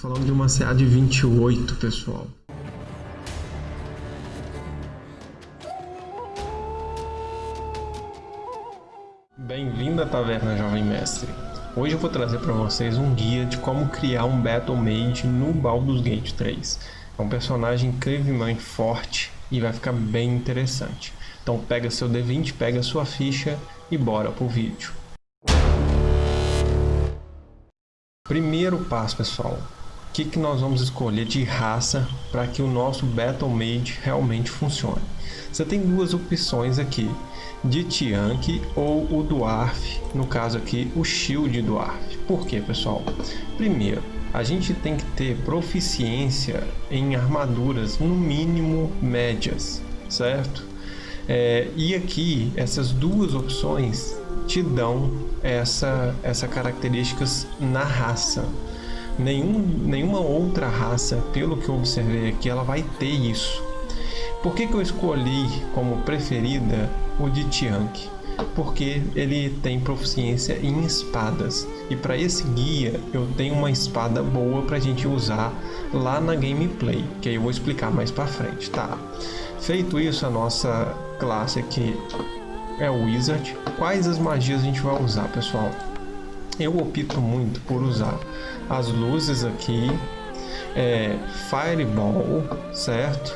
falando de uma CA de 28, pessoal. Bem-vindo à Taverna Jovem Mestre. Hoje eu vou trazer para vocês um guia de como criar um Battle Mage no Baldur's Gate 3. É um personagem incrivelmente forte e vai ficar bem interessante. Então pega seu D20, pega sua ficha e bora pro vídeo. Primeiro passo, pessoal. O que, que nós vamos escolher de raça para que o nosso Battle Mage realmente funcione? Você tem duas opções aqui, de Tiank ou o Dwarf, no caso aqui o Shield Dwarf. Por quê, pessoal? Primeiro, a gente tem que ter proficiência em armaduras no mínimo médias, certo? É, e aqui essas duas opções te dão essa, essa características na raça. Nenhum, nenhuma outra raça, pelo que eu observei aqui, ela vai ter isso. Por que, que eu escolhi como preferida o de Tiank? Porque ele tem proficiência em espadas. E para esse guia eu tenho uma espada boa para a gente usar lá na gameplay, que aí eu vou explicar mais para frente, tá? Feito isso, a nossa classe aqui é o Wizard. Quais as magias a gente vai usar, pessoal? Eu opto muito por usar as luzes aqui, é, Fireball, certo?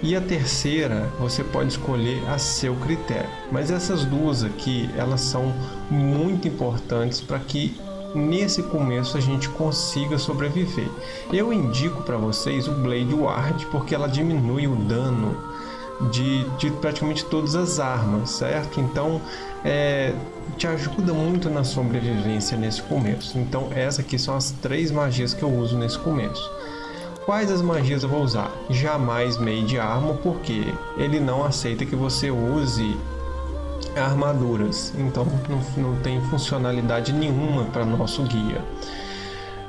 E a terceira você pode escolher a seu critério. Mas essas duas aqui, elas são muito importantes para que nesse começo a gente consiga sobreviver. Eu indico para vocês o Blade Ward porque ela diminui o dano de, de praticamente todas as armas, certo? Então é, te ajuda muito na sobrevivência nesse começo. Então essas aqui são as três magias que eu uso nesse começo. Quais as magias eu vou usar? Jamais Made Armor, porque ele não aceita que você use armaduras, então não, não tem funcionalidade nenhuma para nosso guia.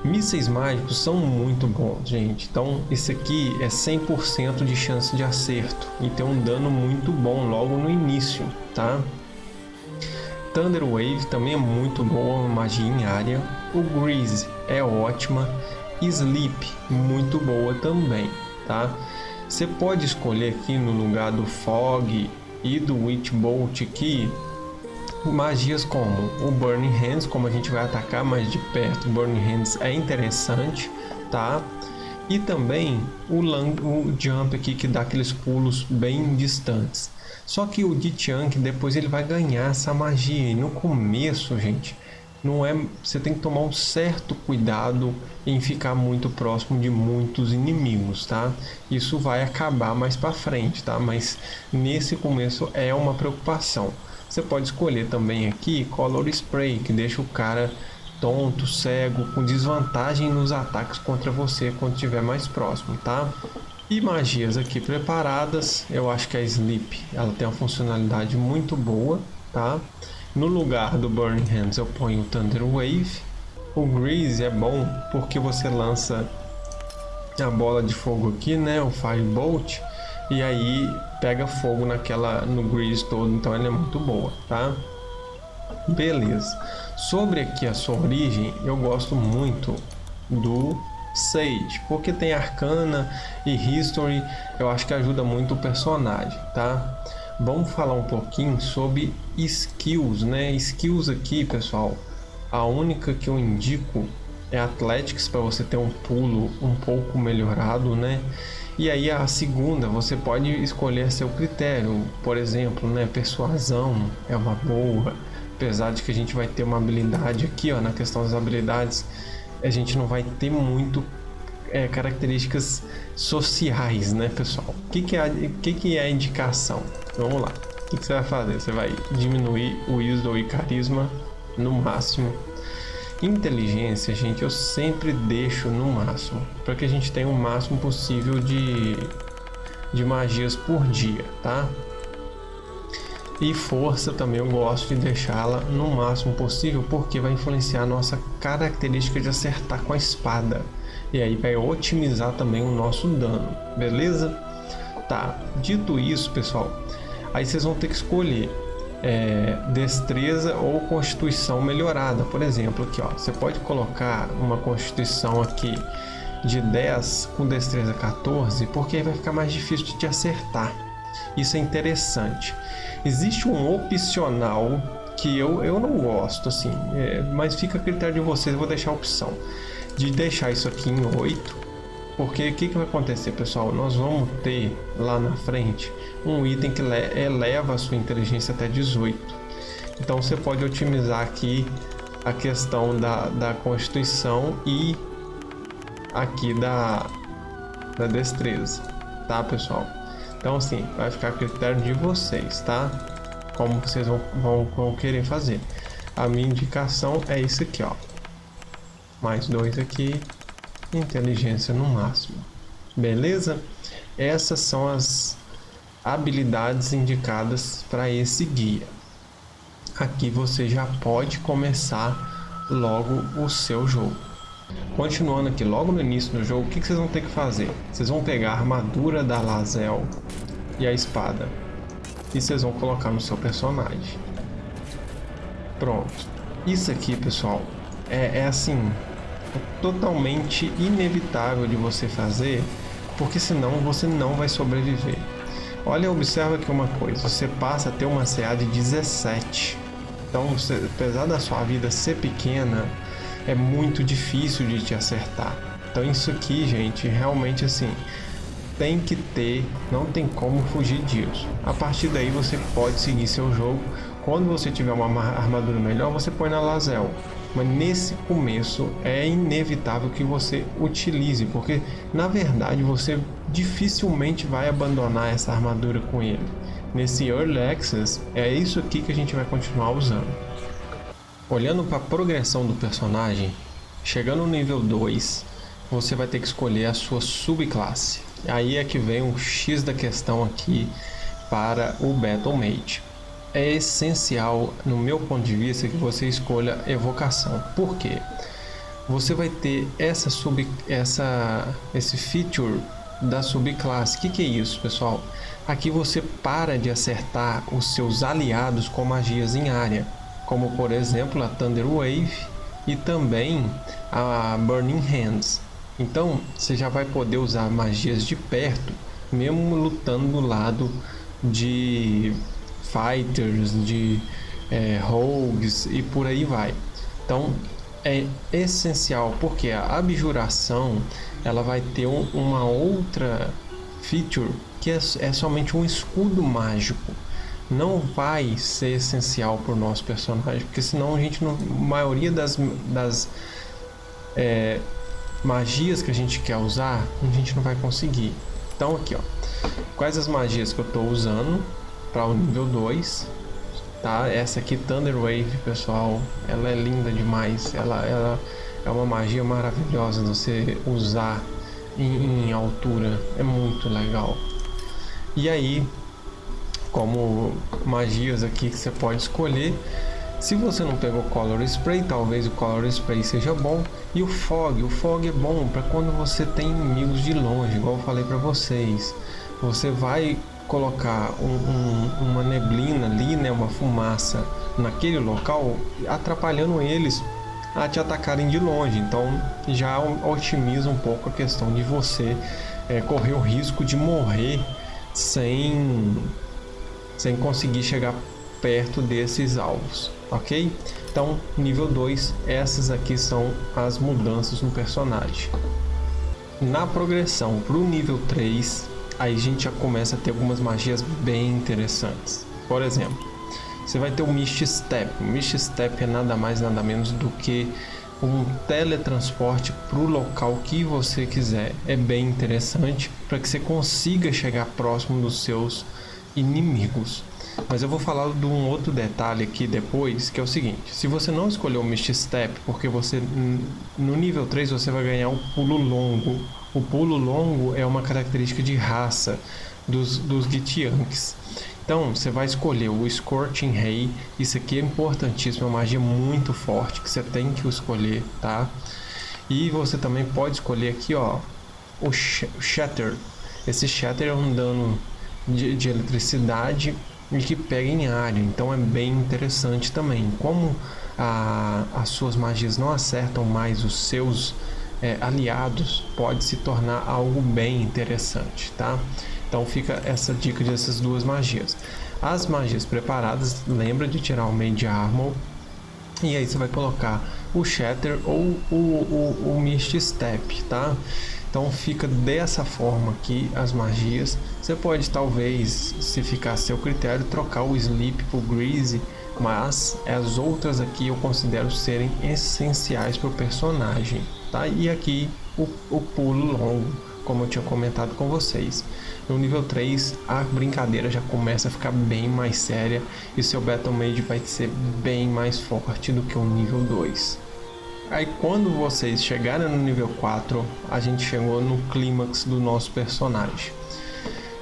Mísseis mágicos são muito bons, gente. Então, esse aqui é 100% de chance de acerto e tem um dano muito bom logo no início, tá? Thunder Wave também é muito boa, magia em área. O Grease é ótima. Sleep, muito boa também, tá? Você pode escolher aqui no lugar do Fog e do Witch Bolt aqui magias como o Burning Hands, como a gente vai atacar mais de perto, Burning Hands é interessante, tá? E também o, o Jump aqui que dá aqueles pulos bem distantes. Só que o Dichunk depois ele vai ganhar essa magia e no começo, gente, não é, você tem que tomar um certo cuidado em ficar muito próximo de muitos inimigos, tá? Isso vai acabar mais para frente, tá? Mas nesse começo é uma preocupação. Você pode escolher também aqui Color Spray, que deixa o cara tonto, cego, com desvantagem nos ataques contra você quando estiver mais próximo, tá? E magias aqui preparadas, eu acho que a Sleep, ela tem uma funcionalidade muito boa, tá? No lugar do Burning Hands eu ponho o Thunder Wave. O Grease é bom porque você lança a bola de fogo aqui, né? O Firebolt. E aí pega fogo naquela no Grease todo, então ela é muito boa, tá? Beleza. Sobre aqui a sua origem, eu gosto muito do Sage, porque tem Arcana e History, eu acho que ajuda muito o personagem, tá? vamos falar um pouquinho sobre skills, né? Skills aqui, pessoal, a única que eu indico é Athletics para você ter um pulo um pouco melhorado, né? E aí a segunda, você pode escolher seu critério, por exemplo, né? Persuasão é uma boa, apesar de que a gente vai ter uma habilidade aqui, ó, na questão das habilidades, a gente não vai ter muito é, características sociais, né, pessoal? O que, que, é, que, que é a indicação? Vamos lá. O que, que você vai fazer? Você vai diminuir o wisdom e carisma no máximo. Inteligência, gente, eu sempre deixo no máximo, para que a gente tenha o máximo possível de, de magias por dia, tá? E força também eu gosto de deixá-la no máximo possível, porque vai influenciar a nossa característica de acertar com a espada. E aí vai otimizar também o nosso dano, beleza? Tá, dito isso, pessoal, aí vocês vão ter que escolher é, destreza ou constituição melhorada. Por exemplo, aqui ó, você pode colocar uma constituição aqui de 10 com destreza 14, porque vai ficar mais difícil de te acertar. Isso é interessante. Existe um opcional que eu, eu não gosto, assim, é, mas fica a critério de vocês, eu vou deixar a opção de deixar isso aqui em 8, porque o que, que vai acontecer, pessoal? Nós vamos ter lá na frente um item que eleva a sua inteligência até 18. Então você pode otimizar aqui a questão da, da constituição e aqui da, da destreza, tá pessoal? Então assim, vai ficar a critério de vocês, tá? como vocês vão, vão, vão querer fazer. A minha indicação é isso aqui, ó. Mais dois aqui, inteligência no máximo. Beleza? Essas são as habilidades indicadas para esse guia. Aqui você já pode começar logo o seu jogo. Continuando aqui, logo no início do jogo, o que, vocês vão ter que fazer? Vocês vão pegar a armadura da Lazel e a espada e vocês vão colocar no seu personagem. Pronto. Isso aqui, pessoal, é, é assim, totalmente inevitável de você fazer, porque senão você não vai sobreviver. Olha, observa aqui uma coisa, você passa a ter uma CA de 17. Então, você, apesar da sua vida ser pequena, é muito difícil de te acertar. Então isso aqui, gente, realmente assim, tem que ter, não tem como fugir disso. A partir daí você pode seguir seu jogo. Quando você tiver uma armadura melhor, você põe na Lazel. Mas nesse começo é inevitável que você utilize, porque na verdade você dificilmente vai abandonar essa armadura com ele. Nesse Early Access, é isso aqui que a gente vai continuar usando. Olhando para a progressão do personagem, chegando no nível 2, você vai ter que escolher a sua subclasse. Aí é que vem o X da questão aqui para o Battle Mage. É essencial, no meu ponto de vista, que você escolha evocação. Por quê? Você vai ter essa sub, essa, esse feature da subclasse. O que, que é isso, pessoal? Aqui você para de acertar os seus aliados com magias em área, como por exemplo a Thunder Wave e também a Burning Hands. Então você já vai poder usar magias de perto, mesmo lutando do lado de fighters, de é, rogues e por aí vai. Então é essencial porque a abjuração ela vai ter um, uma outra feature que é, é somente um escudo mágico não vai ser essencial para o nosso personagem, porque senão a gente não, a maioria das, das é, magias que a gente quer usar, a gente não vai conseguir. Então aqui, ó, quais as magias que eu estou usando para o nível 2, tá? Essa aqui, Thunder Wave, pessoal, ela é linda demais, ela, ela é uma magia maravilhosa você usar em, em altura, é muito legal. E aí, como magias aqui que você pode escolher, se você não pegou Color Spray, talvez o Color Spray seja bom. E o Fog, o Fog é bom para quando você tem inimigos de longe, igual eu falei para vocês. Você vai colocar um, um, uma neblina ali, né, uma fumaça naquele local, atrapalhando eles a te atacarem de longe. Então já otimiza um pouco a questão de você é, correr o risco de morrer sem, sem conseguir chegar perto desses alvos ok? Então, nível 2, essas aqui são as mudanças no personagem. Na progressão para o nível 3, aí a gente já começa a ter algumas magias bem interessantes. Por exemplo, você vai ter o Mist Step. O Mist Step é nada mais nada menos do que um teletransporte para o local que você quiser. É bem interessante para que você consiga chegar próximo dos seus inimigos. Mas eu vou falar de um outro detalhe aqui depois, que é o seguinte. Se você não escolher o Mist Step, porque você no nível 3 você vai ganhar o pulo longo. O pulo longo é uma característica de raça dos, dos Gitianks. Então, você vai escolher o Scorching Ray. Isso aqui é importantíssimo, é uma magia muito forte que você tem que escolher, tá? E você também pode escolher aqui, ó, o Shatter. Esse Shatter é um dano de, de eletricidade e que pega em área, então é bem interessante também. Como a, as suas magias não acertam mais os seus é, aliados pode se tornar algo bem interessante, tá? Então fica essa dica dessas duas magias. As magias preparadas, lembra de tirar o Made Armor e aí você vai colocar o Shatter ou o, o, o Mist Step, tá? Então fica dessa forma aqui as magias. Você pode talvez, se ficar a seu critério, trocar o Sleep por Greasy, mas as outras aqui eu considero serem essenciais para o personagem, tá? E aqui o, o pulo longo, como eu tinha comentado com vocês. No nível 3 a brincadeira já começa a ficar bem mais séria e seu Battle Mage vai ser bem mais forte do que o nível 2. Aí quando vocês chegarem no nível 4, a gente chegou no clímax do nosso personagem.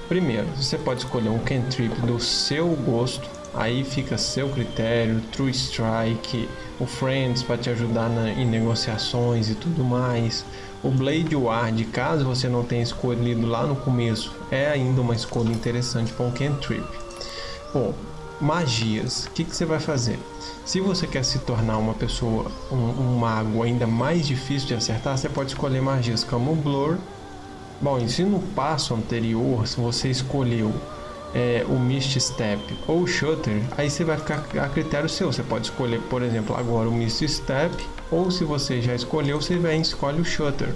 Primeiro, você pode escolher um cantrip do seu gosto, aí fica seu critério, True Strike, o Friends para te ajudar na, em negociações e tudo mais. O Blade Ward, caso você não tenha escolhido lá no começo, é ainda uma escolha interessante para um cantrip. Bom, magias, o que, que você vai fazer? Se você quer se tornar uma pessoa, um, um, mago ainda mais difícil de acertar, você pode escolher magias como Blur. Bom, e se no passo anterior, se você escolheu é, o Mist Step ou Shutter, aí você vai ficar a critério seu. Você pode escolher, por exemplo, agora o Mist Step, ou se você já escolheu, você vem escolhe o Shutter,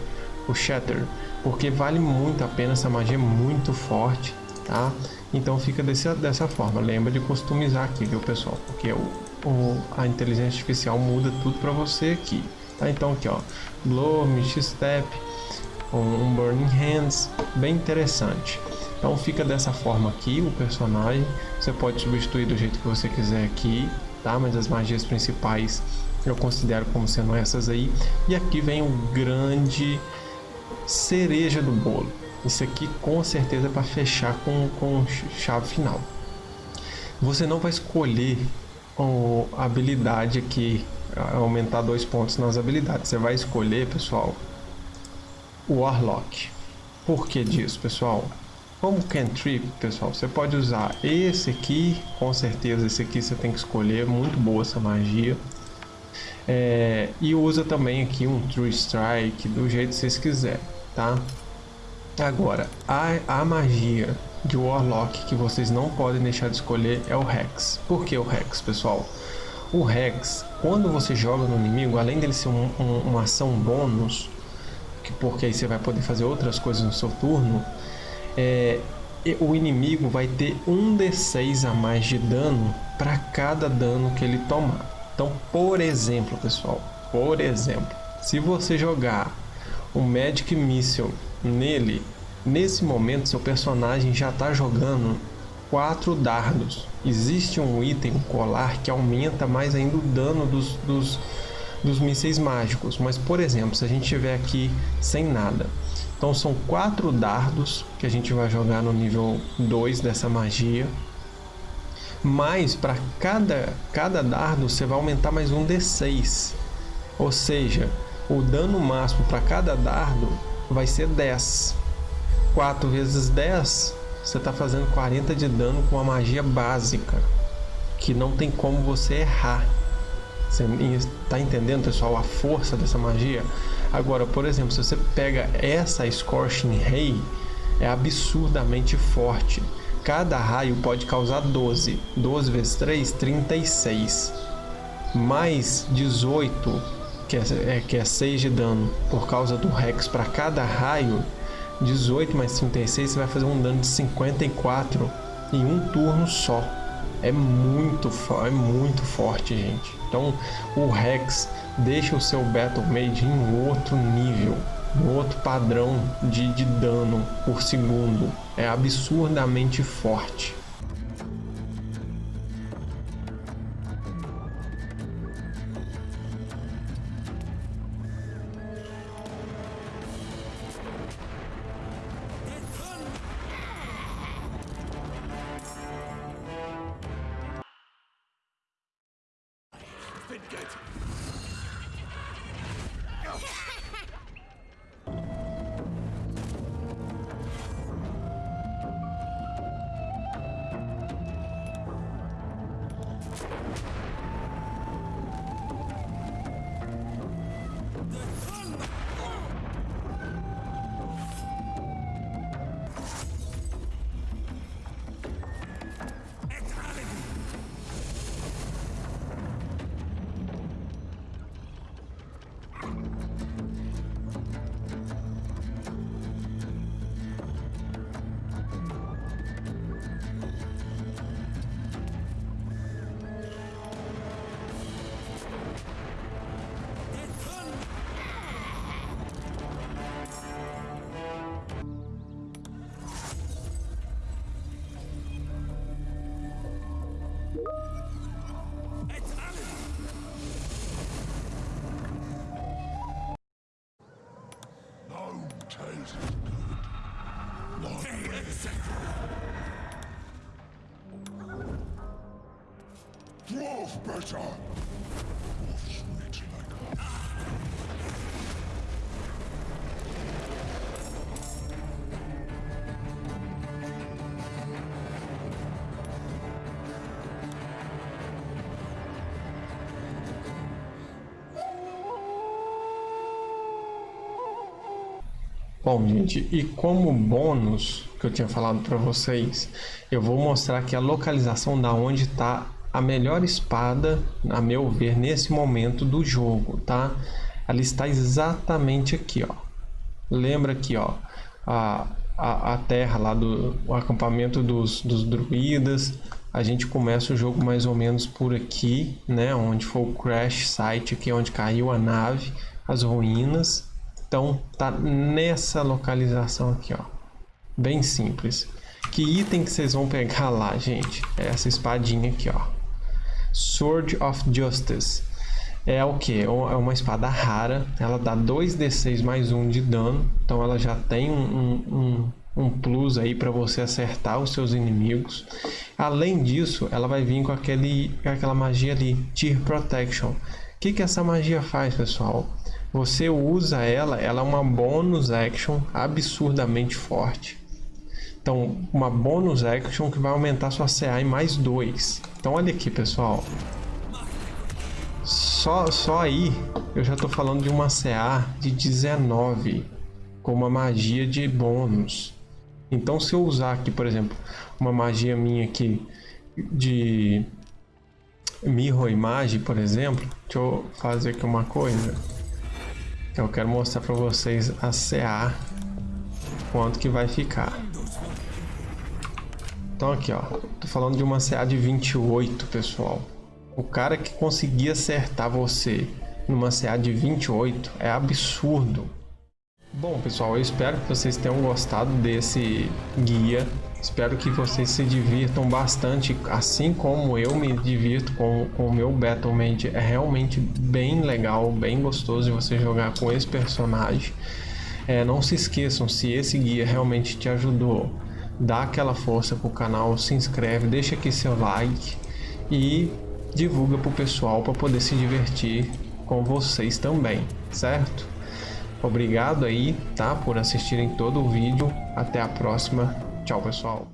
o Shatter, porque vale muito a pena, essa magia é muito forte, tá? Então fica desse, dessa forma. Lembra de customizar aqui, viu pessoal? Porque o, o, a inteligência artificial muda tudo para você aqui. Tá? Então aqui ó, Blow, Mist Step, um, um Burning Hands, bem interessante. Então fica dessa forma aqui o personagem. Você pode substituir do jeito que você quiser aqui, tá? Mas as magias principais eu considero como sendo essas aí. E aqui vem o grande cereja do bolo. Isso aqui com certeza é para fechar com, com chave final. Você não vai escolher ou habilidade aqui, aumentar dois pontos nas habilidades. Você vai escolher, pessoal, o Warlock. Por que disso, pessoal? Como cantrip, pessoal, você pode usar esse aqui, com certeza esse aqui você tem que escolher, muito boa essa magia. É, e usa também aqui um True Strike, do jeito que vocês quiserem, tá? Agora, a, a magia de Warlock que vocês não podem deixar de escolher é o Rex. Por que o Rex, pessoal? O Rex, quando você joga no inimigo, além dele ser um, um, uma ação bônus, que, porque aí você vai poder fazer outras coisas no seu turno, é, o inimigo vai ter um D6 a mais de dano para cada dano que ele tomar. Então, por exemplo, pessoal, por exemplo, se você jogar um Magic Missile nele, Nesse momento, seu personagem já está jogando quatro dardos. Existe um item, um colar, que aumenta mais ainda o dano dos, dos, dos mísseis mágicos. Mas, por exemplo, se a gente tiver aqui sem nada. Então são quatro dardos que a gente vai jogar no nível 2 dessa magia. Mas para cada, cada dardo você vai aumentar mais um D6. Ou seja, o dano máximo para cada dardo vai ser 10. 4 vezes 10, você está fazendo 40 de dano com a magia básica, que não tem como você errar. Você está entendendo, pessoal, a força dessa magia? Agora, por exemplo, se você pega essa Scorching Ray, é absurdamente forte. Cada raio pode causar 12. 12 vezes 3, 36. Mais 18, que é, é, que é 6 de dano por causa do Rex para cada raio, 18 mais 36, você vai fazer um dano de 54 em um turno só. É muito, é muito forte, gente. Então, o Rex deixa o seu Battle Mage em outro nível, em outro padrão de, de dano por segundo. É absurdamente forte. it good. Dwarf better! Bom, gente, e como bônus que eu tinha falado para vocês, eu vou mostrar aqui a localização da onde está a melhor espada, a meu ver, nesse momento do jogo, tá? Ela está exatamente aqui, ó. Lembra aqui, ó, a, a, a terra lá do acampamento dos, dos druidas. A gente começa o jogo mais ou menos por aqui, né? Onde foi o crash site aqui, onde caiu a nave, as ruínas então tá nessa localização aqui, ó. Bem simples. Que item que vocês vão pegar lá, gente? É essa espadinha aqui, ó. Sword of Justice. É o que? É uma espada rara. Ela dá 2d6 mais 1 de dano. Então ela já tem um, um, um plus aí para você acertar os seus inimigos. Além disso, ela vai vir com, aquele, aquela magia ali, Tear Protection. O que, que essa magia faz, pessoal? Você usa ela, ela é uma bonus action absurdamente forte. Então, uma bonus action que vai aumentar sua CA em mais 2. Então, olha aqui, pessoal. Só, só aí, eu já estou falando de uma CA de 19, com uma magia de bônus. Então, se eu usar aqui, por exemplo, uma magia minha aqui de Mirror Image, por exemplo, deixa eu fazer aqui uma coisa. Eu quero mostrar para vocês a CA quanto que vai ficar. Então aqui ó, tô falando de uma CA de 28 pessoal. O cara que conseguir acertar você numa CA de 28 é absurdo. Bom pessoal, eu espero que vocês tenham gostado desse guia Espero que vocês se divirtam bastante, assim como eu me divirto com, com o meu Battlemade. É realmente bem legal, bem gostoso de você jogar com esse personagem. É, não se esqueçam, se esse guia realmente te ajudou, dá aquela força pro canal, se inscreve, deixa aqui seu like e divulga pro pessoal para poder se divertir com vocês também, certo? Obrigado aí, tá, por assistirem todo o vídeo. Até a próxima. Tchau, pessoal.